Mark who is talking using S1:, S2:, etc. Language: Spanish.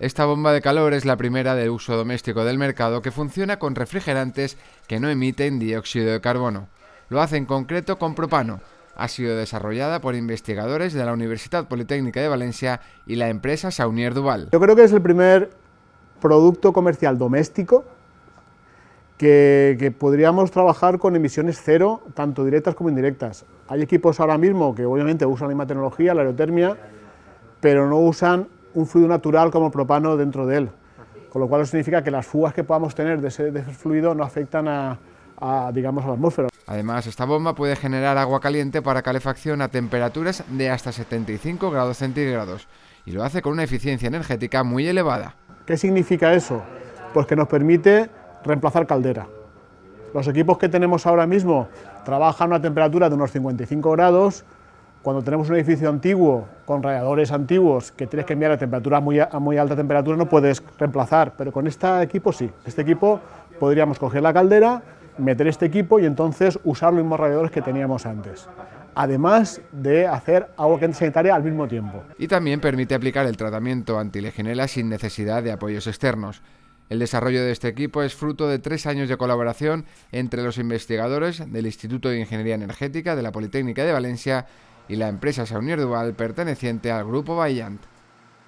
S1: Esta bomba de calor es la primera de uso doméstico del mercado que funciona con refrigerantes que no emiten dióxido de carbono. Lo hace en concreto con propano. Ha sido desarrollada por investigadores de la Universidad Politécnica de Valencia y la empresa Saunier Duval.
S2: Yo creo que es el primer producto comercial doméstico que, podríamos trabajar con emisiones cero, tanto directas como indirectas. Hay equipos ahora mismo que obviamente usan la misma tecnología, la aerotermia, pero no usan un fluido natural como el propano dentro de él, con lo cual eso significa que las fugas que podamos tener de ese, de ese fluido no afectan a, a, digamos, a la atmósfera.
S1: Además, esta bomba puede generar agua caliente para calefacción a temperaturas de hasta 75 grados centígrados y lo hace con una eficiencia energética muy elevada.
S2: ¿Qué significa eso? Pues que nos permite reemplazar caldera. Los equipos que tenemos ahora mismo trabajan a una temperatura de unos 55 grados, cuando tenemos un edificio antiguo con radiadores antiguos que tienes que enviar a temperatura muy, a muy alta temperatura no puedes reemplazar, pero con este equipo sí. Este equipo podríamos coger la caldera, meter este equipo y entonces usar los mismos radiadores que teníamos antes. Además de hacer agua caliente sanitaria al mismo tiempo.
S1: Y también permite aplicar el tratamiento antilegionela sin necesidad de apoyos externos. El desarrollo de este equipo es fruto de tres años de colaboración entre los investigadores del Instituto de Ingeniería Energética de la Politécnica de Valencia y la empresa Saunier Duval perteneciente al Grupo Vaillant.